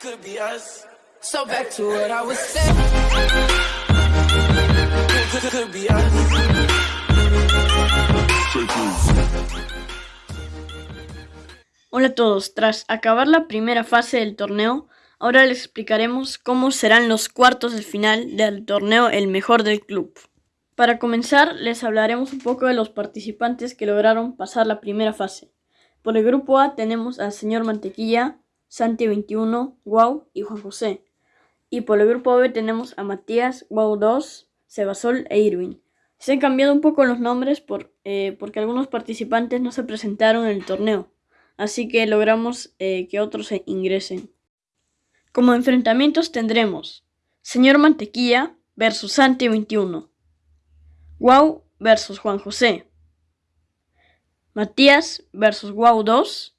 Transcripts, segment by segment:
could be us. So back to what I was saying. Could, could be us. Hola a todos, tras acabar la primera fase del torneo, ahora les explicaremos cómo serán los cuartos de final del torneo El Mejor del Club. Para comenzar, les hablaremos un poco de los participantes que lograron pasar la primera fase. Por el grupo A tenemos al señor Mantequilla, Santi21, Guau y Juan José. Y por el grupo B tenemos a Matías, Guau 2, Sebasol e Irwin. Se han cambiado un poco los nombres por, eh, porque algunos participantes no se presentaron en el torneo, así que logramos eh, que otros se ingresen. Como enfrentamientos tendremos Señor Mantequilla versus Santi21, Guau versus Juan José, Matías versus Guau 2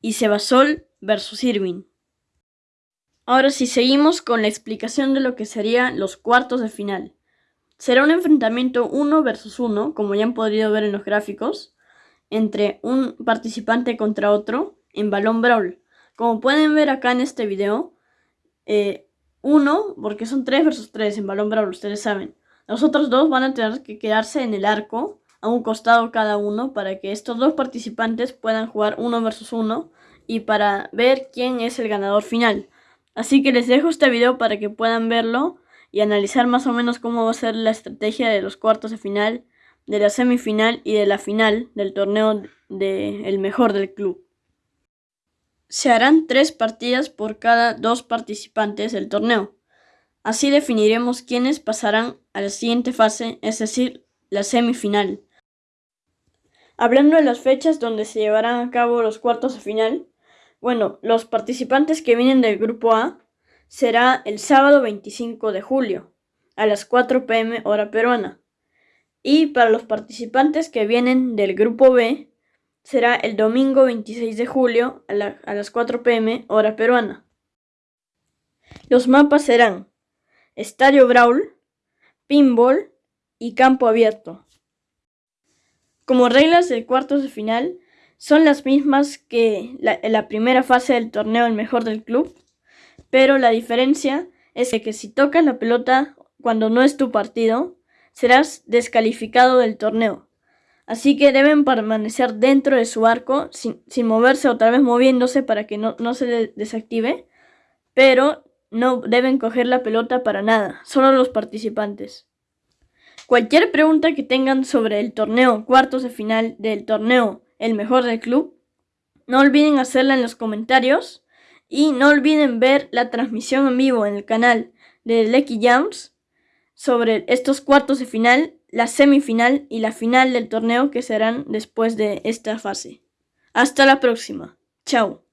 y Sebasol versus Irwin. Ahora sí, seguimos con la explicación de lo que serían los cuartos de final. Será un enfrentamiento 1 versus 1, como ya han podido ver en los gráficos, entre un participante contra otro en balón brawl. Como pueden ver acá en este video, eh, uno, porque son 3 versus 3 en balón brawl, ustedes saben. Los otros dos van a tener que quedarse en el arco, a un costado cada uno, para que estos dos participantes puedan jugar 1 versus 1 y para ver quién es el ganador final. Así que les dejo este video para que puedan verlo y analizar más o menos cómo va a ser la estrategia de los cuartos de final, de la semifinal y de la final del torneo de el mejor del club. Se harán tres partidas por cada dos participantes del torneo. Así definiremos quiénes pasarán a la siguiente fase, es decir, la semifinal. Hablando de las fechas donde se llevarán a cabo los cuartos de final, bueno, los participantes que vienen del grupo A será el sábado 25 de julio a las 4 pm hora peruana. Y para los participantes que vienen del grupo B será el domingo 26 de julio a, las 4 pm hora peruana. Los mapas serán Estadio Brawl, Pinball y Campo Abierto. Como reglas de cuartos de final, son las mismas que en la primera fase del torneo el mejor del club, pero la diferencia es que si tocas la pelota cuando no es tu partido, serás descalificado del torneo. Así que deben permanecer dentro de su arco sin, moverse otra vez moviéndose para que no, no se desactive, pero no deben coger la pelota para nada, solo los participantes. Cualquier pregunta que tengan sobre el torneo cuartos de final del torneo el mejor del club. No olviden hacerla en los comentarios y no olviden ver la transmisión en vivo en el canal de Lecky Jams sobre estos cuartos de final, la semifinal y la final del torneo que serán después de esta fase. Hasta la próxima. Chao.